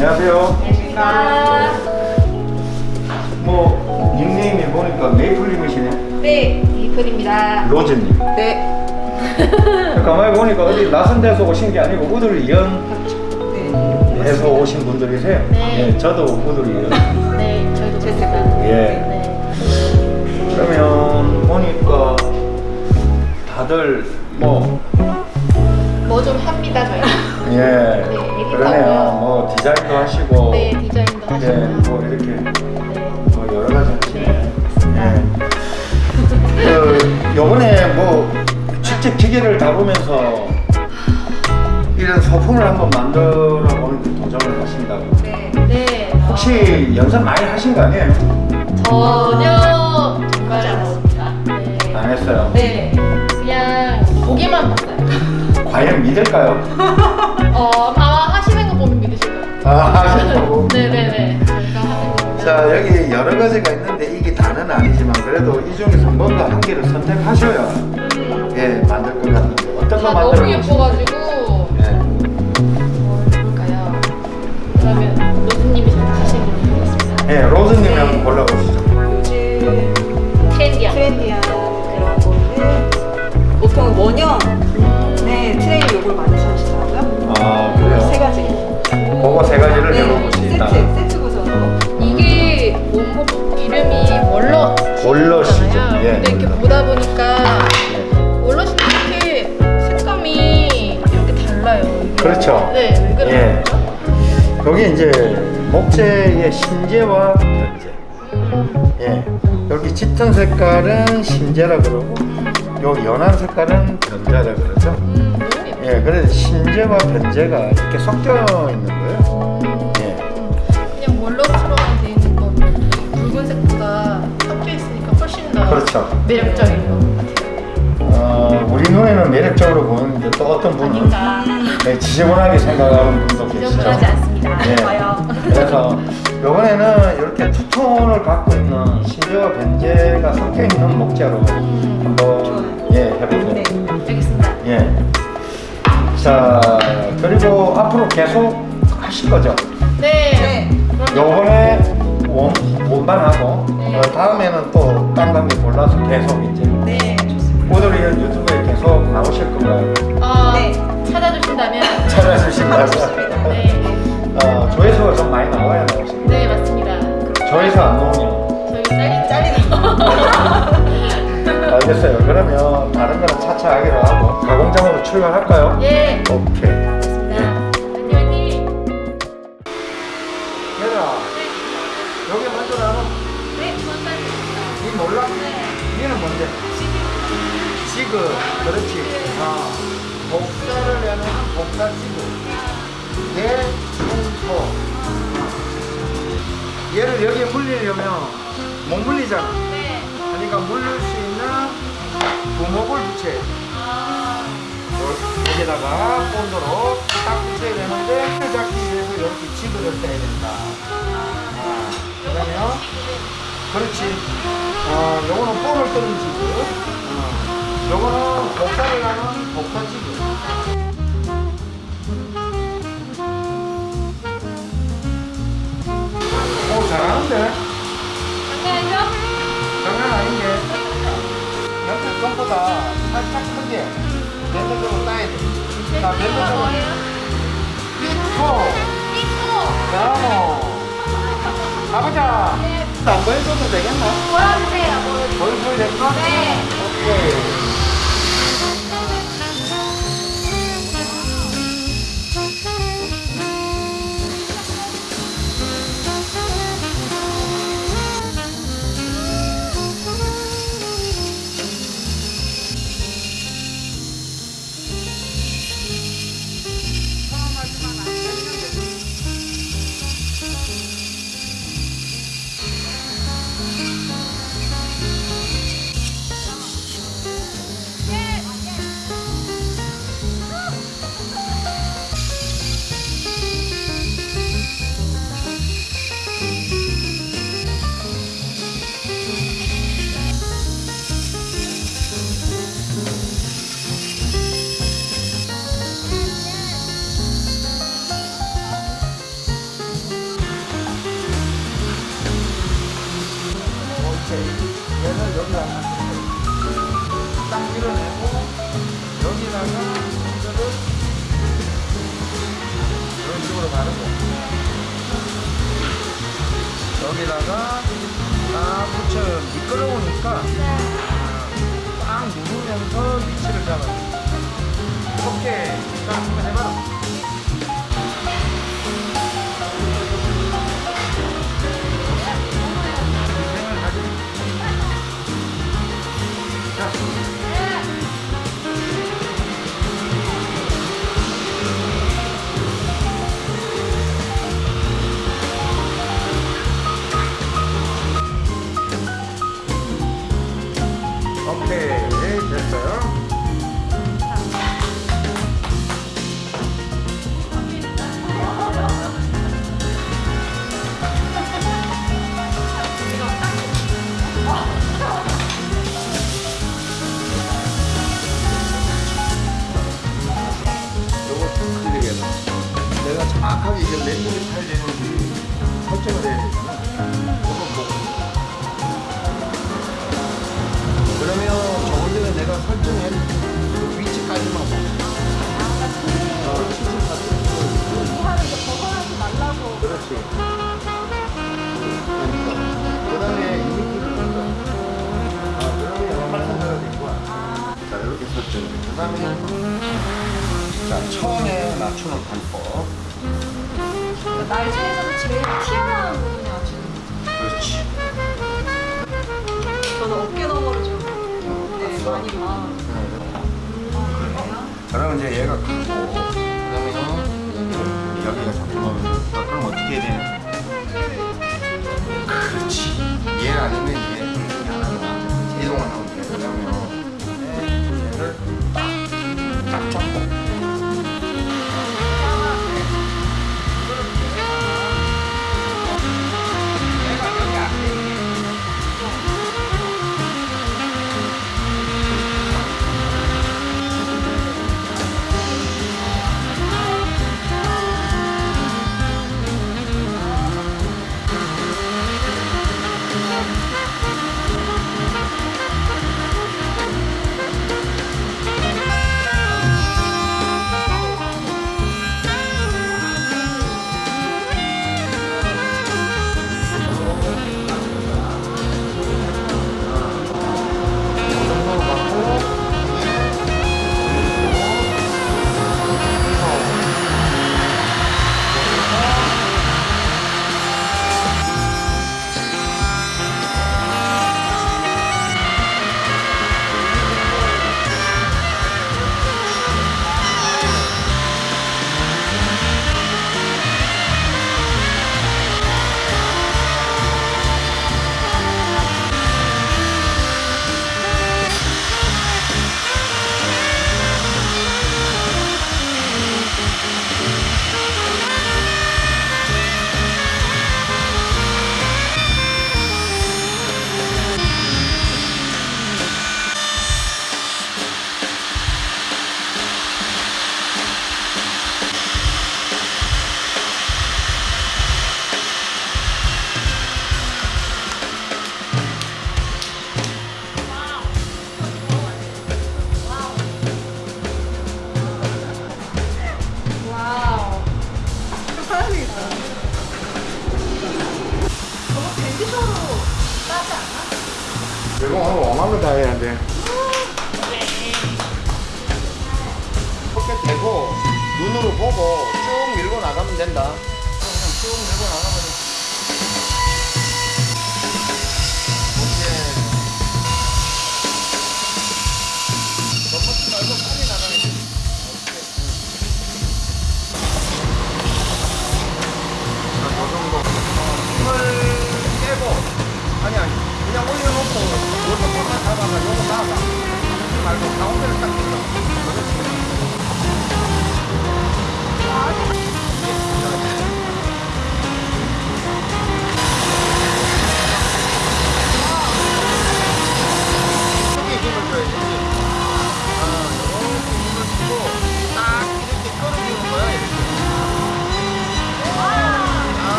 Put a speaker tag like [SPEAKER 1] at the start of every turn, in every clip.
[SPEAKER 1] 안녕하세요.
[SPEAKER 2] 안녕하십니까.
[SPEAKER 1] 뭐 닉네임이 보니까 메이플님이시네.
[SPEAKER 2] 네, 이플입니다.
[SPEAKER 1] 로즈님.
[SPEAKER 2] 네.
[SPEAKER 1] 가만히 보니까 어디 낯선 데서 오신 게 아니고 우들이연에서
[SPEAKER 2] 네.
[SPEAKER 1] 오신 분들이세요.
[SPEAKER 2] 네.
[SPEAKER 1] 예, 저도 우들이연.
[SPEAKER 2] 네, 저희도
[SPEAKER 3] 제스카.
[SPEAKER 1] 예.
[SPEAKER 2] 네.
[SPEAKER 1] 그러면 보니까 다들 뭐
[SPEAKER 2] 뭐 좀 합니다, 저희.
[SPEAKER 1] 예.
[SPEAKER 2] 네,
[SPEAKER 1] 그러네요. 뭐 디자인도 하시고.
[SPEAKER 2] 네, 디자인도
[SPEAKER 1] 예,
[SPEAKER 2] 하시고.
[SPEAKER 1] 뭐 이렇게
[SPEAKER 2] 네.
[SPEAKER 1] 뭐 여러 가지 하시네.
[SPEAKER 2] 네.
[SPEAKER 1] 예. 그 요번에 뭐 직접 기계를 다루면서 이런 소품을 한번 만들어 보는 데 도전을 하신다고.
[SPEAKER 3] 네.
[SPEAKER 2] 네.
[SPEAKER 1] 혹시 연습 많이 하신 거 아니에요?
[SPEAKER 2] 전혀 정말 네.
[SPEAKER 1] 안 했어요.
[SPEAKER 2] 네. 그냥 보기만 봤어요.
[SPEAKER 1] 과연 믿을까요?
[SPEAKER 2] 어, 아마 하시는 거 보면 믿으실 거예요.
[SPEAKER 1] 아, 하시고.
[SPEAKER 2] 네네네. 저희가 하는 거 보면.
[SPEAKER 1] 자 여기 여러 가지가 있는데 이게 다는 아니지만 그래도 이 중에서 뭔가 한 개를 선택하셔야
[SPEAKER 2] 음,
[SPEAKER 1] 예 만들 것 같은데 어떤
[SPEAKER 2] 거다
[SPEAKER 1] 만들어
[SPEAKER 2] 너무 예뻐가지고.
[SPEAKER 1] 예.
[SPEAKER 2] 뭘 해볼까요? 그러면 로즈님이 선택하신 걸로 해보겠습니다.
[SPEAKER 1] 예, 로즈님이 한번 골라보시죠.
[SPEAKER 3] 요즘
[SPEAKER 2] 트렌디한.
[SPEAKER 3] 트렌디한 그런 거는 보통 원형 네 트레이 요걸 만드시더라고요. 아세
[SPEAKER 1] 그래요?
[SPEAKER 3] 가지.
[SPEAKER 1] 그거 세 가지를
[SPEAKER 3] 네,
[SPEAKER 1] 해볼 수 있다.
[SPEAKER 3] 세트 세트 구성으로.
[SPEAKER 2] 이게 원목 이름이 월러.
[SPEAKER 1] 월러시죠. 예,
[SPEAKER 2] 근데 이렇게
[SPEAKER 1] 월러.
[SPEAKER 2] 보다 보니까
[SPEAKER 1] 예.
[SPEAKER 2] 월러시도 이렇게 색감이 이렇게 달라요. 이게.
[SPEAKER 1] 그렇죠.
[SPEAKER 2] 네, 왜 그런
[SPEAKER 1] 예. 여기 이제 목재의 신재와 변재.
[SPEAKER 2] 음,
[SPEAKER 1] 예. 여기 짙은 색깔은 신재라 그러고 요 연한 색깔은 변자라 그러죠.
[SPEAKER 2] 음, 예,
[SPEAKER 1] 그래서 신재와 변재가 이렇게 섞여 있는 거예요. 예.
[SPEAKER 2] 그냥 월러처럼 돼 있는 거 붉은색보다 섞여 있으니까 훨씬 더
[SPEAKER 1] 그렇죠.
[SPEAKER 2] 매력적인 것 같아요.
[SPEAKER 1] 어, 우리 눈에는 매력적으로 보이는데 또 어떤 분은. 네, 지저분하게 생각하는 분도 계시죠.
[SPEAKER 2] 지저분하지 않습니다.
[SPEAKER 1] 예.
[SPEAKER 2] 좋아요.
[SPEAKER 1] 그래서 이번에는 이렇게 투톤을 갖고 있는 신재와 변재가 섞여 있는 목재로
[SPEAKER 2] 음,
[SPEAKER 1] 한번 예 해보세요.
[SPEAKER 3] 네.
[SPEAKER 2] 알겠습니다.
[SPEAKER 1] 예. 자 그리고 앞으로 계속 하실 거죠?
[SPEAKER 2] 네.
[SPEAKER 3] 네.
[SPEAKER 1] 요번에 원 원반하고
[SPEAKER 2] 네.
[SPEAKER 1] 어, 다음에는 또딴 관계 골라서 계속 이제
[SPEAKER 3] 네 좋습니다.
[SPEAKER 1] 오늘이런 유튜브에 계속 나오실 건가요?
[SPEAKER 2] 어,
[SPEAKER 3] 네.
[SPEAKER 2] 찾아주신다면
[SPEAKER 1] 찾아주신다고.
[SPEAKER 3] 좋습니다.
[SPEAKER 2] 네.
[SPEAKER 1] 어, 조회수가 좀 많이 나와야 나오십니다.
[SPEAKER 2] 네, 맞습니다.
[SPEAKER 1] 조회수 안 나오면
[SPEAKER 2] 저희 잘리는
[SPEAKER 3] 잘리는
[SPEAKER 1] 알겠어요. 그러면 다른 거는 차차 하기로 하고 가공장으로 출발할까요?
[SPEAKER 2] 예.
[SPEAKER 1] 오케이.
[SPEAKER 2] 알겠습니다. 화이팅 화이팅.
[SPEAKER 1] 얘들아 여기 먼저 나눠.
[SPEAKER 2] 네,
[SPEAKER 1] 몰라?
[SPEAKER 2] 네.
[SPEAKER 1] 니는 뭔데? 지그. 그렇지. 아, 복사를 내는 복사 지그. 대, 충소. 얘를 여기에 물리려면 못 물리잖아.
[SPEAKER 2] 네.
[SPEAKER 1] 그러니까 물릴 수 돼.
[SPEAKER 2] 아,
[SPEAKER 1] 여기다가 본드로 딱 붙여야 되는데 을 잡기 위해서 이렇게 지그를 떼야 된다. 아, 그러면 그렇지. 어, 요거는 볼을 뜨는 지그. 어, 요거는 복사를 하는 복사 지그. 오, 잘하는데? 장난 아닌데? 껌보다 살짝 크게 따야 돼. 자.
[SPEAKER 2] 뭐예요?
[SPEAKER 1] 삐코,
[SPEAKER 2] 삐코.
[SPEAKER 1] 나무. 가보자.
[SPEAKER 2] 네.
[SPEAKER 1] 안 보여줘도 되겠나?
[SPEAKER 2] 보여주세요. 보여주세요.
[SPEAKER 1] 될까?
[SPEAKER 2] 네.
[SPEAKER 1] 오케이. 하다가 딱 붙여요. 미끄러우니까 자, 처음에 맞추는 방법.
[SPEAKER 2] 날 중에서 제일 튀어나온 부분을 맞추는
[SPEAKER 1] 그렇지.
[SPEAKER 3] 저는 어깨 너머로 좀. 네, 많이 봐.
[SPEAKER 1] 음, 아, 그러면 이제 얘가 크고 그다음에 여기가 잡히면 그럼 어떻게 해야 되냐? 그렇지. 얘 아니면 얘 이동을 하면 돼. 그러면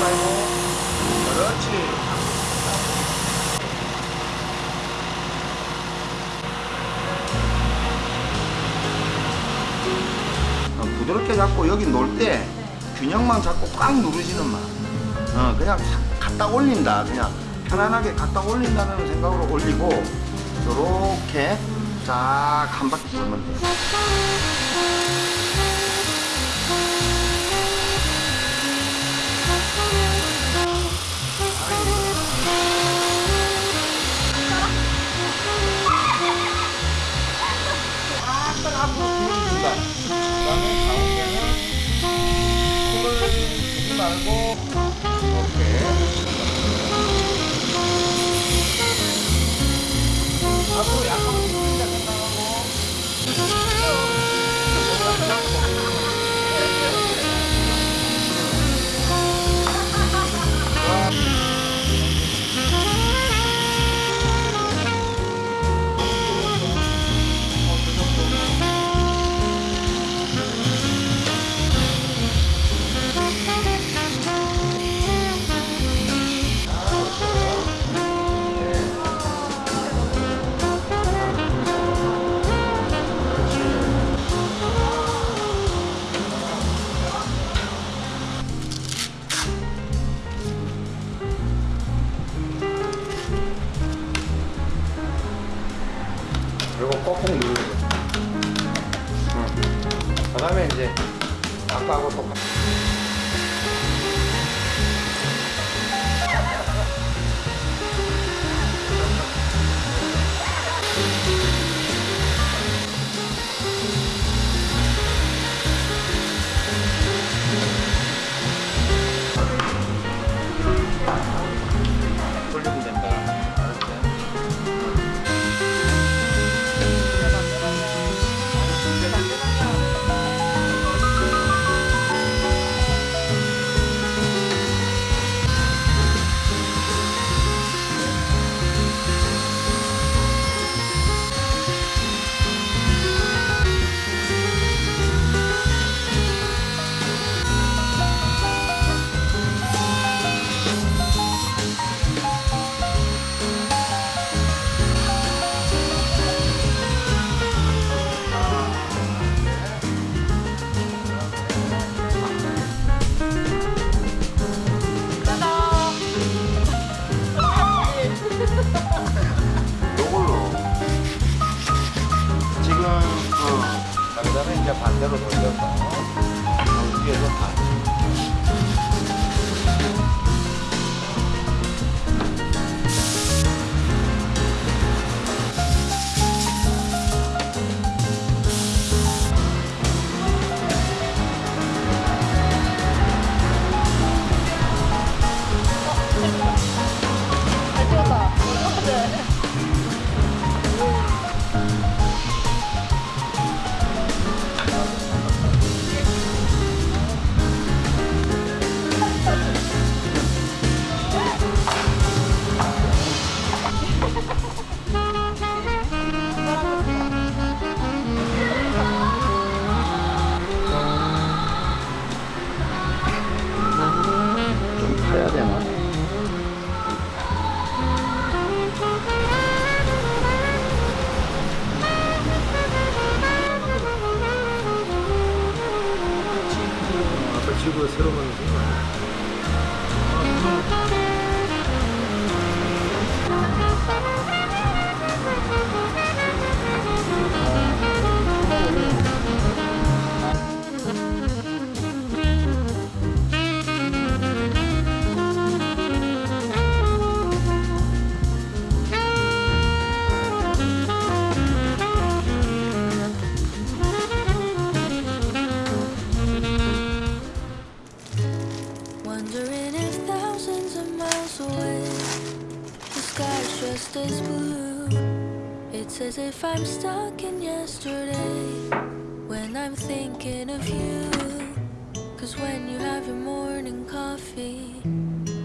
[SPEAKER 1] 말고 그렇지 어, 부드럽게 잡고 여기 놓을 때 균형만 잡고 꽉 누르시는 맛 어, 그냥 갖다 올린다. 그냥 편안하게 갖다 올린다는 생각으로 올리고 이렇게 쫙 한 바퀴 돌면 돼요.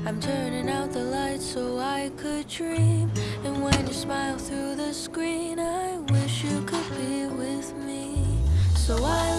[SPEAKER 4] I'm turning out the lights so I could dream. And when you smile through the screen I wish you could be with me. So I